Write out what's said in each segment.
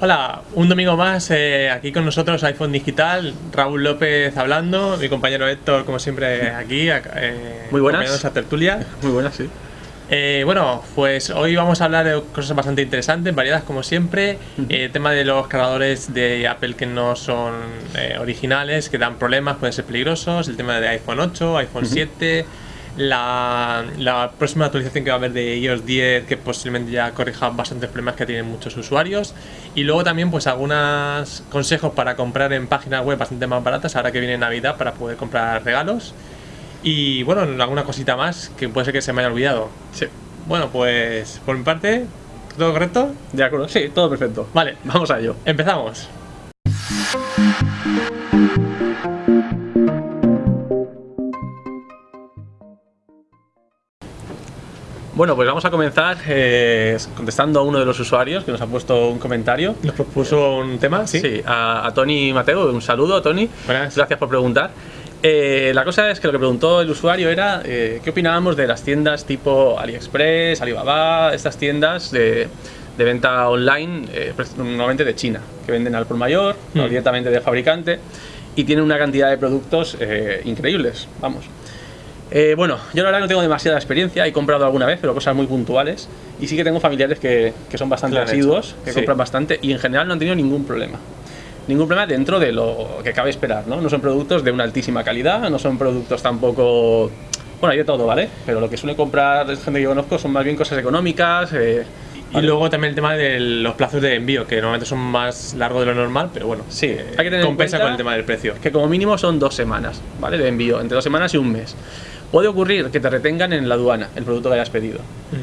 Hola, un domingo más eh, aquí con nosotros iPhone Digital, Raúl López hablando, mi compañero Héctor como siempre aquí, eh, Muy buenas. a tertulia. Muy buenas, sí. Eh, bueno, pues hoy vamos a hablar de cosas bastante interesantes, variadas como siempre. El tema de los cargadores de Apple que no son originales, que dan problemas, pueden ser peligrosos. El tema de iPhone 8, iPhone 7 la, próxima actualización que va a haber de iOS 10 que posiblemente ya corrija bastantes problemas que tienen muchos usuarios y luego también pues algunos consejos para comprar en páginas web bastante más baratas ahora que viene Navidad para poder comprar regalos y bueno, alguna cosita más que puede ser que se me haya olvidado. Sí. Bueno, pues por mi parte, ¿todo correcto? De acuerdo, sí, todo perfecto. Vale, vamos a ello. Empezamos. Bueno, pues vamos a comenzar eh, contestando a uno de los usuarios que nos ha puesto un comentario. Nos propuso un tema, sí. Sí, a, Tony Mateo. Un saludo, Tony. Gracias por preguntar. Eh, la cosa es que lo que preguntó el usuario era eh, qué opinábamos de las tiendas tipo AliExpress, Alibaba, estas tiendas de, venta online, normalmente de China, que venden al por mayor, no hmm. directamente del fabricante, y tienen una cantidad de productos increíbles, vamos. Eh, bueno, yo la verdad no tengo demasiada experiencia, he comprado alguna vez, pero cosas muy puntuales. Y sí que tengo familiares que, son bastante asiduos, que compran bastante y en general no han tenido ningún problema. Ningún problema dentro de lo que cabe esperar, ¿no? No son productos de una altísima calidad, no son productos tampoco... Bueno, hay de todo, ¿vale? Pero lo que suele comprar gente que yo conozco son más bien cosas económicas, eh, y luego también el tema de los plazos de envío, que normalmente son más largos de lo normal, pero bueno, sí, hay que tener compensa con el tema del precio. Que como mínimo son dos semanas, ¿vale? De envío, entre dos semanas y un mes. Puede ocurrir que te retengan en la aduana el producto que hayas pedido.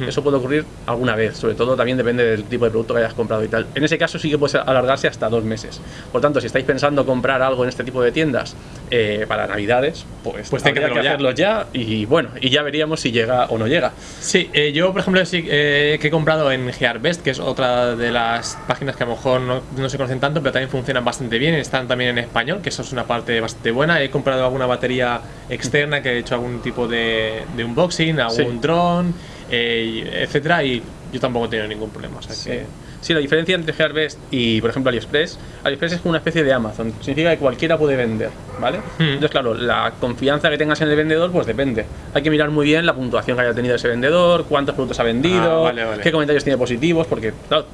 Eso puede ocurrir alguna vez, sobre todo también depende del tipo de producto que hayas comprado y tal. En ese caso sí que puede alargarse hasta dos meses. Por tanto, si estáis pensando comprar algo en este tipo de tiendas eh, para Navidades, pues, pues que, hacerlo ya. y bueno, y ya veríamos si llega o no llega. Sí, eh, yo por ejemplo sí eh, que he comprado en Gearbest, que es otra de las páginas que a lo mejor no, no, se conocen tanto, pero también funcionan bastante bien, están también en español, que eso es una parte bastante buena. He comprado alguna batería externa que he hecho algún tipo de, unboxing, algún dron, eh, etcétera, y yo tampoco he tenido ningún problema. sí. la diferencia entre Gearbest y, por ejemplo, AliExpress, AliExpress es como una especie de Amazon, significa que cualquiera puede vender, ¿vale? Hmm. Entonces, claro, la confianza que tengas en el vendedor, pues depende. Hay que mirar muy bien la puntuación que haya tenido ese vendedor, cuántos productos ha vendido, ah, qué comentarios tiene positivos, porque, claro,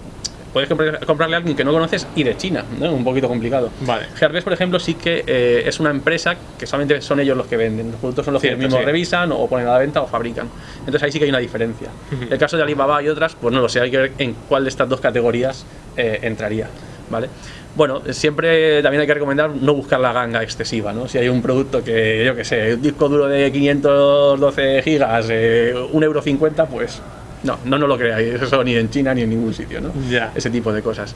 puedes comprarle a alguien que no conoces y de China, ¿no? Un poquito complicado. Vale. Por ejemplo, sí que eh, es una empresa que solamente son ellos los que venden. Los productos son los que ellos mismos revisan o ponen a la venta o fabrican. Entonces ahí sí que hay una diferencia. El caso de Alibaba y otras, pues no lo sé, hay que ver en cuál de estas dos categorías eh, entraría, ¿vale? Bueno, siempre también hay que recomendar no buscar la ganga excesiva, ¿no? Si hay un producto que, yo que sé, un disco duro de 512 gigas, eh, 1,50€, pues no, no, no lo creáis, eso ni en China ni en ningún sitio, ¿no? Ya. Ese tipo de cosas.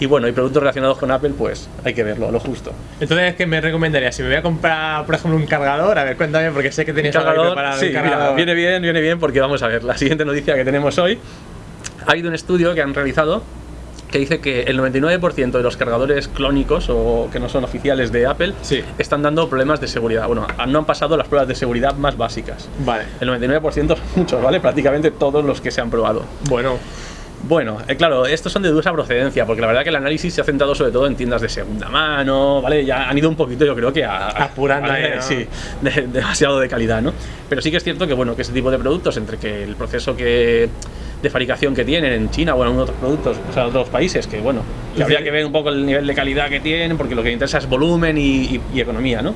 Y bueno, y productos relacionados con Apple, pues hay que verlo, lo justo. Entonces, ¿qué me recomendaría? Si me voy a comprar, por ejemplo, un cargador, a ver, cuéntame, porque sé que tenéis cargador, para sí, cargador. viene bien, viene bien, porque vamos a ver, la siguiente noticia que tenemos hoy, ha habido un estudio que han realizado que dice que el 99% de los cargadores clónicos o que no son oficiales de Apple están dando problemas de seguridad. Bueno, no han pasado las pruebas de seguridad más básicas. Vale. El 99% son muchos, ¿vale? Prácticamente todos los que se han probado. Bueno. Bueno, eh, claro, estos son de dudosa procedencia, porque la verdad que el análisis se ha centrado sobre todo en tiendas de segunda mano, ¿vale? Ya han ido un poquito, yo creo que a... Apurando, Sí, demasiado de calidad, ¿no? Pero sí que es cierto que, bueno, que ese tipo de productos, entre que el proceso que de fabricación que tienen en China o en otros productos, o sea, en otros países, que bueno, que habría que ver un poco el nivel de calidad que tienen, porque lo que interesa es volumen y, y economía, ¿no?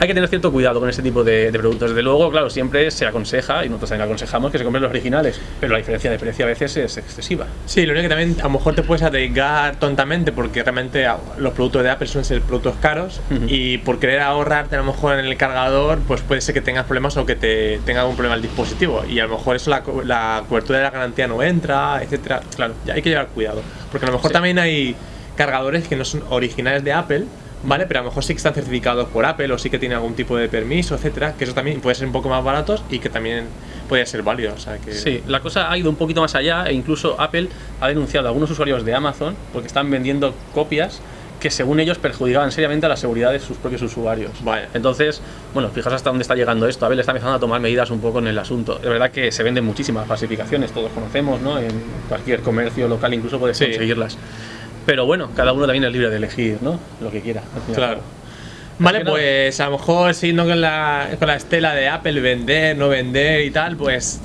Hay que tener cierto cuidado con este tipo de, productos. Desde luego, claro, siempre se aconseja, y nosotros también aconsejamos, que se compren los originales, pero la diferencia de precio a veces es excesiva. Sí, lo único que también a lo mejor te puedes arriesgar tontamente, porque realmente los productos de Apple suelen ser productos caros, y por querer ahorrarte a lo mejor en el cargador, pues puede ser que tengas problemas o que te tenga algún problema el dispositivo, y a lo mejor eso la, la cobertura de la garantía no entra, etcétera. Claro, ya hay que llevar cuidado, porque a lo mejor también hay cargadores que no son originales de Apple, ¿vale? Pero a lo mejor sí que están certificados por Apple o sí que tienen algún tipo de permiso, etcétera, que eso también puede ser un poco más baratos y que también puede ser válido. O sea que... Sí, la cosa ha ido un poquito más allá e incluso Apple ha denunciado a algunos usuarios de Amazon porque están vendiendo copias que según ellos perjudicaban seriamente a la seguridad de sus propios usuarios. Vale. Entonces, bueno, fijaos hasta dónde está llegando esto. Apple está empezando a tomar medidas un poco en el asunto. De verdad que se venden muchísimas falsificaciones, todos conocemos, ¿no? En cualquier comercio local incluso puedes conseguirlas. Pero bueno, cada uno también es libre de elegir, ¿no? Lo que quiera. Claro. Vale, pues a lo mejor siguiendo con la, con la estela de Apple, vender, no vender y tal, pues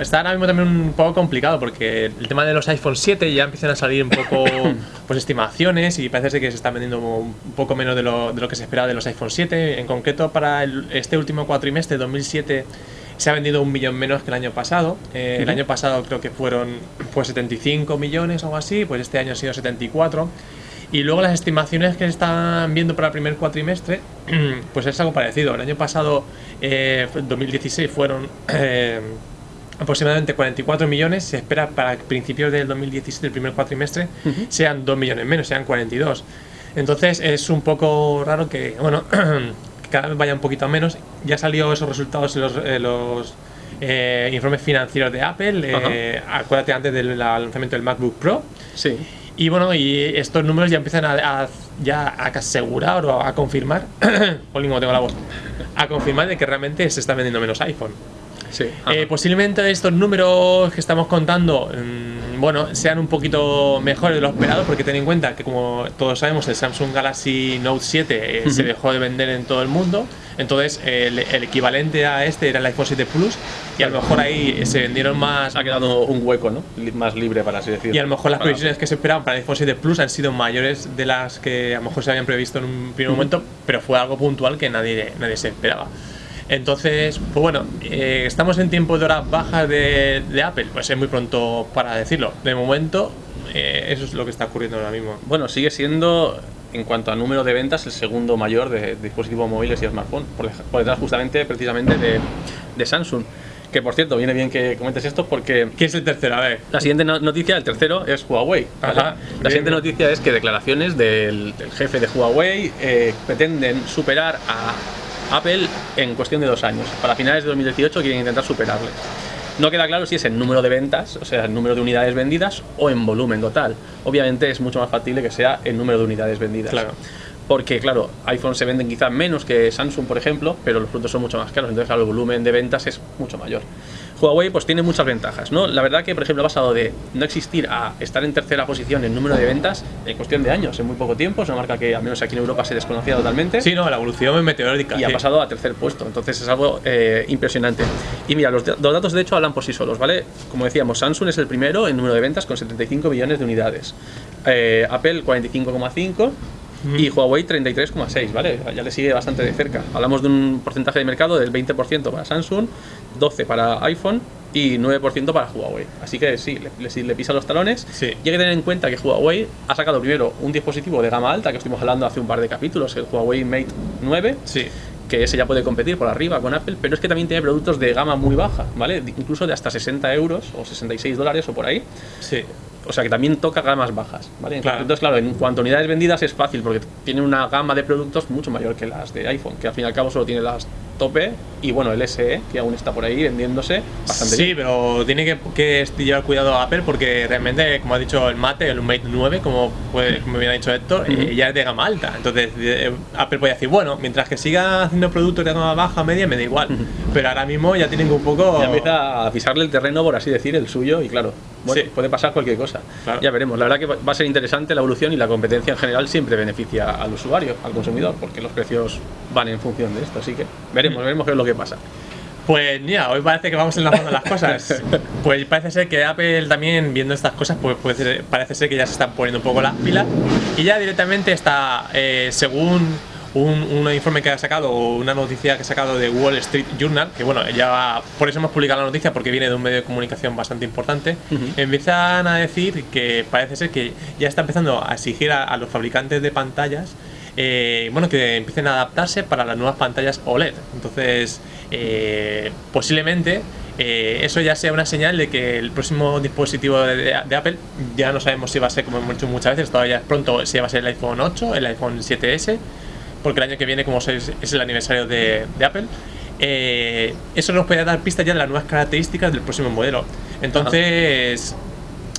está ahora mismo también un poco complicado porque el tema de los iPhone 7 ya empiezan a salir un poco pues estimaciones y parece que se están vendiendo un poco menos de lo, de lo que se esperaba de los iPhone 7. En concreto, para este último cuatrimestre, 2007, se ha vendido un millón menos que el año pasado. Eh, el año pasado creo que fueron pues 75 millones o algo así, pues este año ha sido 74. Y luego las estimaciones que se están viendo para el primer cuatrimestre, pues es algo parecido. El año pasado, eh, 2016, fueron eh, aproximadamente 44 millones. Se espera para principios del 2017, el primer cuatrimestre, sean 2 millones menos, sean 42. Entonces es un poco raro que, bueno, que cada vez vaya un poquito menos. Ya salió esos resultados en los, los eh, informes financieros de Apple. acuérdate antes del lanzamiento del MacBook Pro. Sí. Y bueno, y estos números ya empiezan a, ya a asegurar o a confirmar, tengo la voz, a confirmar de que realmente se está vendiendo menos iPhone. Sí. Eh, posiblemente estos números que estamos contando, mm, bueno, sean un poquito mejores de lo esperado, porque ten en cuenta que como todos sabemos, el Samsung Galaxy Note 7 eh, se dejó de vender en todo el mundo. Entonces, el, equivalente a este era el iPhone 7 Plus, y a lo mejor ahí se vendieron más. Ha quedado un hueco, ¿no? Más libre, para así decirlo. Y a lo mejor las previsiones que se esperaban para el iPhone 7 Plus han sido mayores de las que a lo mejor se habían previsto en un primer momento, pero fue algo puntual que nadie, nadie se esperaba. Entonces, pues bueno, eh, estamos en tiempo de horas bajas de, Apple, pues es muy pronto para decirlo. De momento, eh, eso es lo que está ocurriendo ahora mismo. Bueno, sigue siendo, en cuanto a número de ventas, el segundo mayor de, dispositivos móviles y smartphones, por, detrás justamente, precisamente, de, Samsung. Que por cierto, viene bien que comentes esto porque. ¿Quién es el tercero? A ver. La siguiente noticia, el tercero, es Huawei. la siguiente noticia es que declaraciones del, jefe de Huawei eh, pretenden superar a Apple en cuestión de dos años. Para finales de 2018 quieren intentar superarle. No queda claro si es en número de ventas, o sea, el número de unidades vendidas, o en volumen total. Obviamente es mucho más factible que sea el número de unidades vendidas. Claro. Porque, claro, iPhone se venden quizás menos que Samsung, por ejemplo, pero los productos son mucho más caros, entonces el volumen de ventas es mucho mayor. Huawei pues tiene muchas ventajas, ¿no? La verdad que, por ejemplo, ha pasado de no existir a estar en tercera posición en número de ventas en cuestión de años, en muy poco tiempo. Es una marca que, al menos aquí en Europa, se desconocía totalmente. Sí, no, la evolución es meteórica. Y ha pasado a tercer puesto, entonces es algo eh, impresionante. Y mira, los, datos de hecho hablan por sí solos, ¿vale? Como decíamos, Samsung es el primero en número de ventas con 75 millones de unidades. Eh, Apple 45,5 y Huawei 33,6, ¿vale? Ya le sigue bastante de cerca. Hablamos de un porcentaje de mercado del 20% para Samsung, 12 para iPhone y 9% para Huawei. Así que sí, le, le, pisa los talones. Sí. Y hay que tener en cuenta que Huawei ha sacado primero un dispositivo de gama alta, que estuvimos hablando hace un par de capítulos, el Huawei Mate 9. Sí que ese ya puede competir por arriba con Apple, pero es que también tiene productos de gama muy baja, ¿vale? Incluso de hasta 60 euros o 66 dólares o por ahí. Sí. O sea que también toca gamas bajas, ¿vale? Entonces, claro, en cuanto a unidades vendidas es fácil porque tiene una gama de productos mucho mayor que las de iPhone, que al fin y al cabo solo tiene las tope y bueno, el SE, que aún está por ahí vendiéndose bastante sí, pero tiene que, que, llevar cuidado a Apple porque realmente, como ha dicho el Mate, el Mate 9, como, puede, como bien ha dicho Héctor, eh, ya es de gama alta. Entonces, eh, Apple puede decir, bueno, mientras que siga haciendo productos de gama baja, media, me da igual. Pero ahora mismo ya tienen un poco. Ya empieza a pisarle el terreno, por así decir, el suyo, y claro, bueno, puede pasar cualquier cosa. Ya veremos. La verdad que va a ser interesante la evolución y la competencia en general siempre beneficia al usuario, al consumidor, porque los precios van en función de esto. Así que veremos, veremos qué es lo que pasa. Pues mira, hoy parece que vamos enlazando las cosas. Pues parece ser que Apple también, viendo estas cosas, pues parece ser que ya se están poniendo un poco las pilas y ya directamente está, eh, según un, informe que ha sacado, una noticia que ha sacado de Wall Street Journal, que bueno, ya por eso hemos publicado la noticia porque viene de un medio de comunicación bastante importante, empiezan a decir que parece ser que ya está empezando a exigir a, los fabricantes de pantallas eh, bueno, que empiecen a adaptarse para las nuevas pantallas OLED. Entonces, eh, posiblemente eh, eso ya sea una señal de que el próximo dispositivo de, Apple, ya no sabemos si va a ser, como hemos dicho muchas veces, todavía pronto, si va a ser el iPhone 8, el iPhone 7S, porque el año que viene, como es, es el aniversario de, Apple, eh, eso nos puede dar pistas ya de las nuevas características del próximo modelo. Entonces,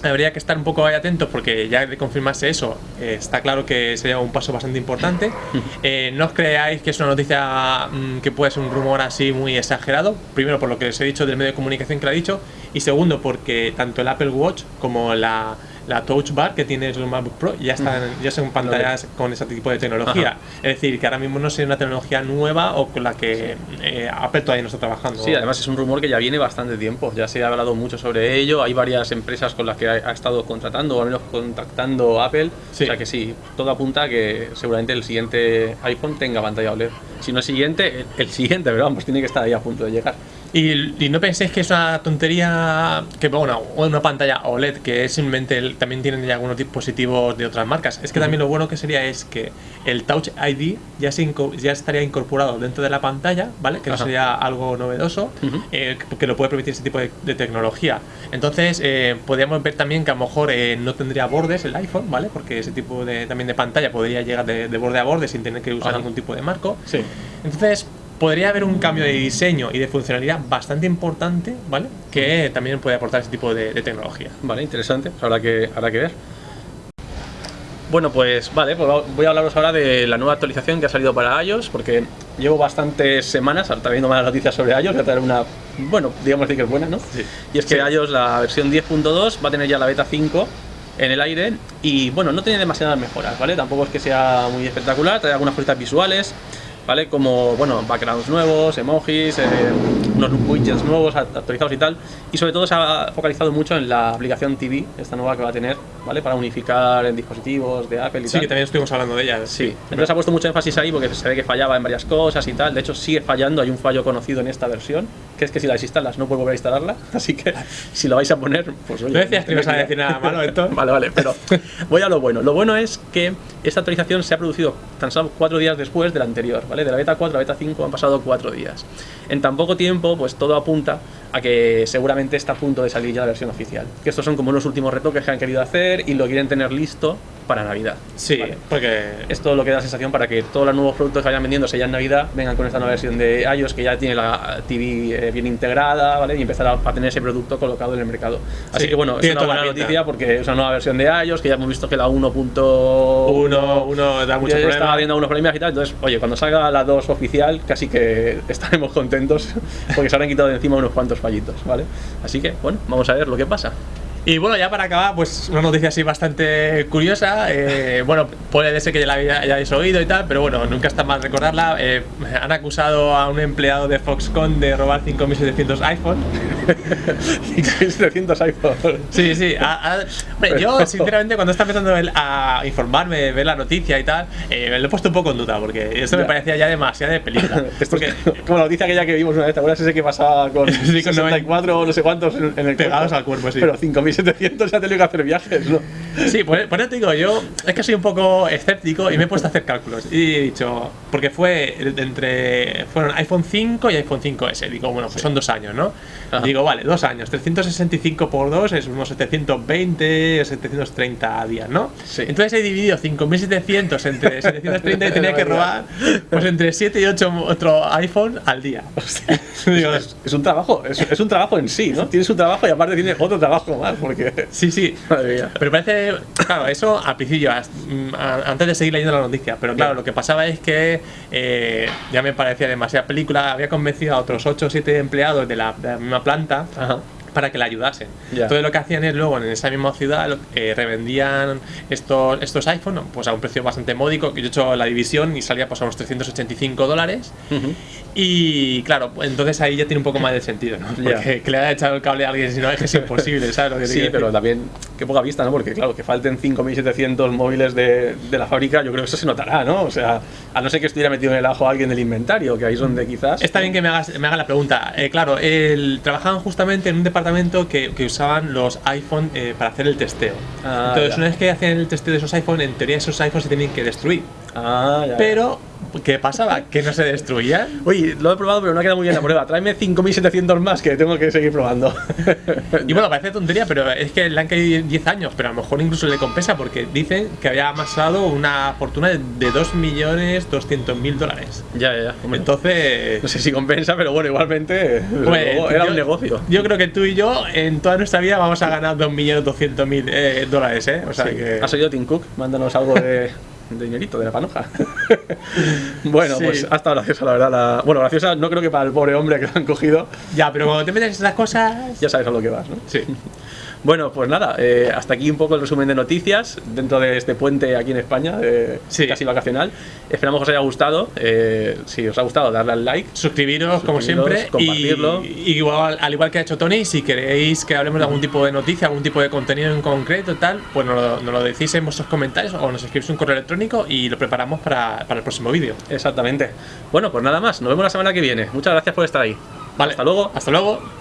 habría que estar un poco ahí atentos porque ya de confirmarse eso, eh, está claro que sería un paso bastante importante. Eh, no os creáis que es una noticia mm, que puede ser un rumor así muy exagerado. Primero, por lo que os he dicho del medio de comunicación que lo ha dicho, y segundo, porque tanto el Apple Watch como la la Touch Bar que tiene el MacBook Pro ya están, ya son pantallas con ese tipo de tecnología. Es decir, que ahora mismo no es una tecnología nueva o con la que eh, Apple todavía no está trabajando. Sí, además es un rumor que ya viene bastante tiempo. Ya se ha hablado mucho sobre ello. Hay varias empresas con las que ha, estado contratando o al menos contactando Apple. O sea que sí, todo apunta a que seguramente el siguiente iPhone tenga pantalla OLED. Si no el siguiente, el, siguiente, pero vamos, tiene que estar ahí a punto de llegar. Y, no penséis que es una tontería que bueno, una pantalla OLED que es simplemente también tienen ya algunos dispositivos de otras marcas. Es que también lo bueno que sería es que el Touch ID ya, se ya estaría incorporado dentro de la pantalla, ¿vale? Que no sería algo novedoso, eh, que lo puede permitir ese tipo de, tecnología. Entonces, eh, podríamos ver también que a lo mejor eh, no tendría bordes el iPhone, ¿vale? Porque ese tipo de, también de pantalla podría llegar de, borde a borde sin tener que usar algún tipo de marco. Sí. Entonces, podría haber un cambio de diseño y de funcionalidad bastante importante, ¿vale? Que también puede aportar ese tipo de, tecnología. Vale, interesante, habrá que, habrá que ver. Bueno, pues vale, pues voy a hablaros ahora de la nueva actualización que ha salido para iOS, porque llevo bastantes semanas, ahora viendo más noticias sobre iOS, voy a traer una, bueno, digamos que es buena, ¿no? Sí. Y es que iOS, la versión 10.2, va a tener ya la beta 5 en el aire y, bueno, no tiene demasiadas mejoras, ¿vale? Tampoco es que sea muy espectacular, trae algunas cositas visuales, ¿vale? Como, bueno, backgrounds nuevos, emojis, eh, unos widgets nuevos actualizados y tal. Y sobre todo se ha focalizado mucho en la aplicación TV, esta nueva que va a tener, ¿vale? Para unificar en dispositivos de Apple y sí, tal. Sí, que también estuvimos hablando de ella. Sí, entonces ha puesto mucho énfasis ahí porque se ve que fallaba en varias cosas y tal. De hecho, sigue fallando, hay un fallo conocido en esta versión, que es que si la desinstalas no puedes volver a instalarla. Así que si lo vais a poner, pues oye. No decías que no ibas a decir nada malo, esto. vale, vale, pero voy a lo bueno. Lo bueno es que esta actualización se ha producido tan solo cuatro días después de la anterior, ¿vale? De la beta 4 a la beta 5 han pasado cuatro días. En tan poco tiempo, pues todo apunta a que seguramente está a punto de salir ya la versión oficial. Que estos son como los últimos retoques que han querido hacer y lo quieren tener listo para Navidad. Sí, porque esto lo que da sensación para que todos los nuevos productos que vayan vendiéndose ya en Navidad vengan con esta nueva versión de iOS que ya tiene la TV eh, bien integrada, ¿vale? Y empezar a, tener ese producto colocado en el mercado. Así que bueno, es una buena noticia porque es una nueva versión de iOS que ya hemos visto que la 1.1 da mucho problema. Estaba viendo algunos problemas y tal, entonces, oye, cuando salga la 2 oficial, casi que estaremos contentos porque se habrán quitado de encima unos cuantos fallitos, ¿vale? Así que, bueno, vamos a ver lo que pasa. Y bueno, ya para acabar, pues una noticia así bastante curiosa. Eh, bueno, puede ser que ya la hayáis oído y tal, pero bueno, nunca está mal recordarla. Eh, han acusado a un empleado de Foxconn de robar 5.700 iPhone. 5.700 iPhone. Sí, sí. yo, sinceramente, cuando estaba empezando a informarme, ver la noticia y tal, eh, me lo he puesto un poco en duda, porque esto me parecía ya demasiado de película. porque, como la noticia aquella que vimos una vez, ¿te acuerdas ese que pasaba con, sí, con 64 o no sé cuántos en, el Pegados al cuerpo, sí. Pero 5.700 ya tenía que hacer viajes, ¿no? Sí, por, por, eso te digo, yo es que soy un poco escéptico y me he puesto a hacer cálculos. Y he dicho, porque fue entre. Fueron iPhone 5 y iPhone 5S. Digo, bueno, pues son dos años, ¿no? Digo, vale, dos años. 365 por 2 es unos 720, 730 días, ¿no? Sí. Entonces he dividido 5.700 entre 730 y tenía que robar pues entre 7 y 8 otro iPhone al día. Digo, es, un trabajo, es, un trabajo en sí, ¿no? Tienes un trabajo y aparte tienes otro trabajo más, porque... Sí, sí. Pero parece, claro, eso al principio, antes de seguir leyendo la noticia, pero claro, lo que pasaba es que eh, ya me parecía demasiada película, había convencido a otros 8 o 7 empleados de la, de la misma planta para que le ayudasen. Entonces lo que hacían es luego en esa misma ciudad eh, revendían estos, estos iPhones pues a un precio bastante módico, que yo he hecho la división y salía pues a unos 385 dólares. Y claro, entonces ahí ya tiene un poco más de sentido, ¿no? Porque que le haya echado el cable a alguien, si no es que es imposible, ¿sabes? Lo que sí, pero también, qué poca vista, ¿no? Porque claro, que falten 5.700 móviles de, de, la fábrica, yo creo que eso se notará, ¿no? O sea, a no ser que estuviera metido en el ajo alguien del inventario, que ahí es donde quizás... Está bien que me hagas, me haga la pregunta. Eh, claro, el, trabajaban justamente en un departamento que, que usaban los iPhone eh, para hacer el testeo. Ah, Entonces, una vez que hacían el testeo de esos iPhone, en teoría esos iPhones se tenían que destruir. Ah, ya. Pero ¿Qué pasaba? ¿Que no se destruía? Oye, lo he probado, pero no ha quedado muy bien la prueba. Tráeme 5700 más que tengo que seguir probando. y bueno, parece tontería, pero es que le han caído 10 años, pero a lo mejor incluso le compensa porque dicen que había amasado una fortuna de 2.200.000 dólares. Ya, ya, ya. Entonces. No sé si compensa, pero bueno, igualmente era un negocio. Yo creo que tú y yo en toda nuestra vida vamos a ganar 2.200.000 eh, dólares, ¿eh? O sea que. ¿Has oído Tim Cook? Mándanos algo de de dinerito, de la panoja. bueno, pues hasta graciosa, la verdad. Bueno, graciosa no creo que para el pobre hombre que lo han cogido. Ya, pero cuando te metes en esas cosas. Ya sabes a lo que vas, ¿no? Sí. Bueno, pues nada, eh, hasta aquí un poco el resumen de noticias dentro de este puente aquí en España, casi vacacional. Esperamos que os haya gustado. Eh, si os ha gustado, darle al like. Suscribiros, como siempre. Compartirlo. Y, igual, al igual que ha hecho Tony, si queréis que hablemos de algún tipo de noticia, algún tipo de contenido en concreto, tal, pues nos lo, decís en vuestros comentarios o nos escribís un correo electrónico y lo preparamos para, para el próximo vídeo. Exactamente. Bueno, pues nada más. Nos vemos la semana que viene. Muchas gracias por estar ahí. Vale. Hasta luego. Hasta luego.